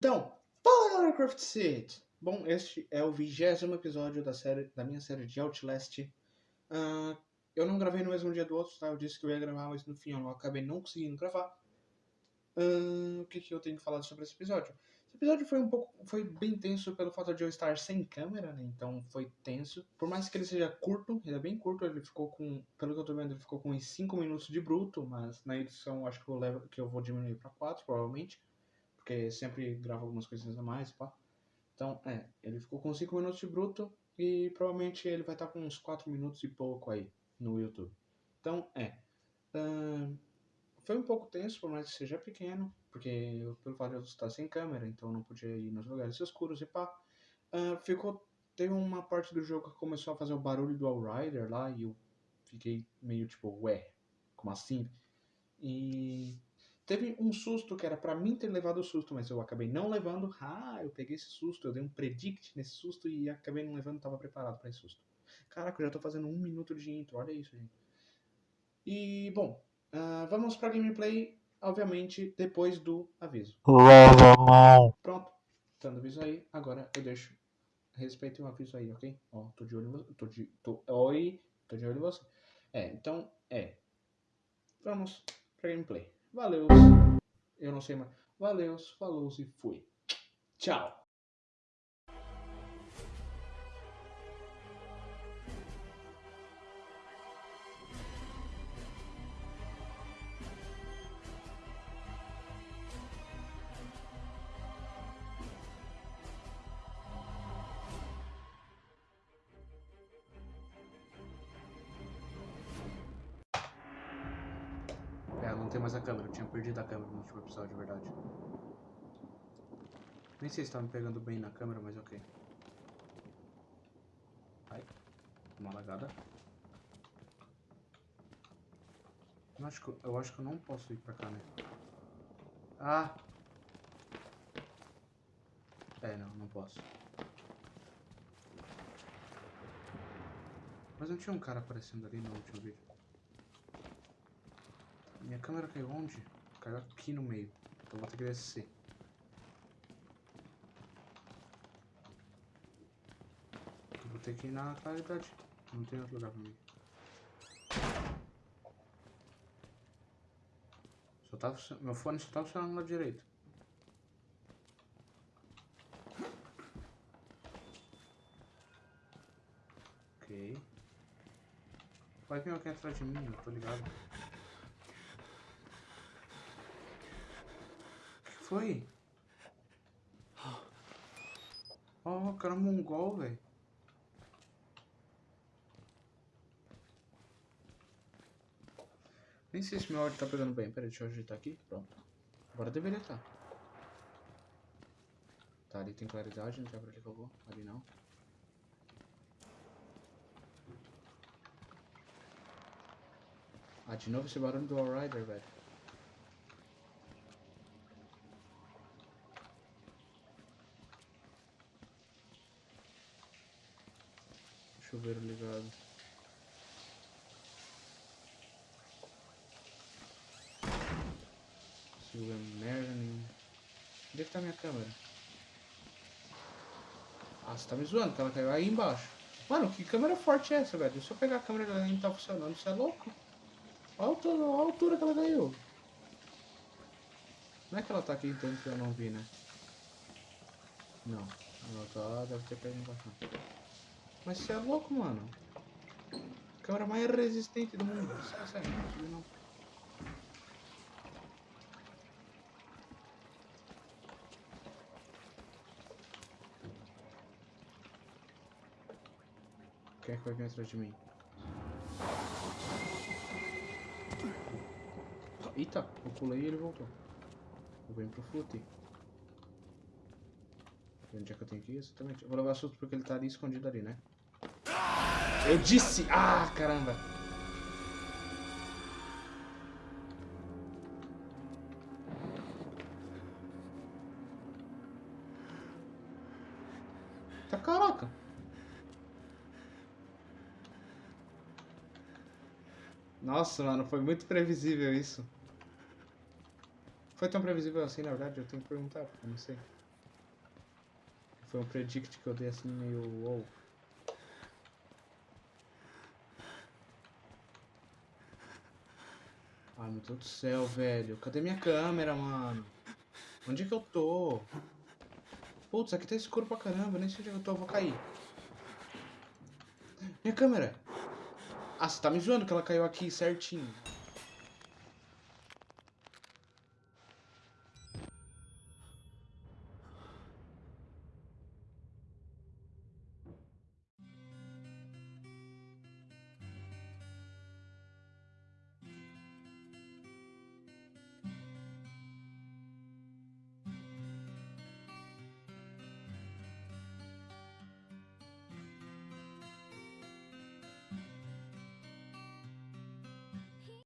Então, fala galera Craft City! Bom, este é o vigésimo episódio da, série, da minha série de Outlast. Uh, eu não gravei no mesmo dia do outro, tá? Eu disse que eu ia gravar, mas no fim eu acabei não conseguindo gravar. Uh, o que, que eu tenho que falar sobre esse episódio? Esse episódio foi um pouco, foi bem tenso pelo fato de eu estar sem câmera, né? Então foi tenso. Por mais que ele seja curto, ele é bem curto, ele ficou com, pelo que eu tô vendo, ele ficou com uns 5 minutos de bruto, mas na edição acho que eu, levo, que eu vou diminuir para 4, provavelmente porque sempre gravo algumas coisinhas a mais, pá. Então, é, ele ficou com 5 minutos de bruto e provavelmente ele vai estar com uns 4 minutos e pouco aí no YouTube. Então, é. Uh, foi um pouco tenso, por mais que seja pequeno, porque eu, pelo fato de eu estar sem câmera, então não podia ir nos lugares escuros e pá. Uh, ficou. Teve uma parte do jogo que começou a fazer o barulho do Allrider lá e eu fiquei meio tipo, ué, como assim? E Teve um susto que era para mim ter levado o susto, mas eu acabei não levando. Ah, eu peguei esse susto, eu dei um predict nesse susto e acabei não levando, tava preparado para esse susto. Caraca, eu já tô fazendo um minuto de intro, olha isso, gente. E, bom, uh, vamos pra gameplay, obviamente, depois do aviso. Pronto, dando aviso aí, agora eu deixo. Respeite o aviso aí, ok? Ó, tô de olho em você. Tô de. Tô, oi, tô de olho em você. É, então, é. Vamos pra gameplay. Valeu. Eu não sei mais. Valeu, falou e fui. Tchau. Não tem mais a câmera. Eu tinha perdido a câmera no último episódio, de verdade. Nem sei se tá me pegando bem na câmera, mas ok. Ai, uma lagada. Eu acho, que, eu acho que eu não posso ir pra cá, né? Ah! É, não, não posso. Mas não tinha um cara aparecendo ali no último vídeo. Minha câmera caiu onde? Caiu aqui no meio. Então vou ter que descer. Eu vou ter que ir na claridade. Não tem outro lugar pra mim. Só tá, meu fone só tá funcionando lado direito. Ok. Vai vir alguém atrás de mim, eu tô ligado. Foi? Oh, cara mongol, velho. Nem sei se meu áudio tá pegando bem. Pera deixa eu ajeitar aqui. Pronto. Agora deveria estar. Tá. tá, ali tem claridade, não sei pra que eu vou. Ali não. Ah, de novo esse barulho do Allrider, velho. Chuveiro ligado. Se é merda nenhuma. Onde é que tá minha câmera? Ah, você tá me zoando, que ela caiu aí embaixo. Mano, que câmera forte é essa, velho? Se eu pegar a câmera dela nem tá funcionando, você é louco? Olha a altura, que ela caiu. Não é que ela tá aqui tanto que eu não vi, né? Não. Ela tá, deve ter caído embaixo. Mas você é louco, mano. Câmera mais resistente do mundo. Sério, sério, não subir não. Quem é que vai vir atrás de mim? Eita, eu pulei e ele voltou. Eu venho pro fute. Onde é que eu tenho que ir exatamente? Eu vou levar susto porque ele tá ali escondido ali, né? Eu disse! Ah, caramba! Tá caraca! Nossa, mano, foi muito previsível isso. Foi tão previsível assim, na verdade? Eu tenho que perguntar, porque eu não sei. Foi um predict que eu dei assim meio wow. Ai meu Deus do céu, velho. Cadê minha câmera, mano? Onde é que eu tô? Putz, aqui tá escuro pra caramba. Nem sei onde é que eu tô, eu vou cair. Minha câmera! Ah, você tá me zoando que ela caiu aqui certinho.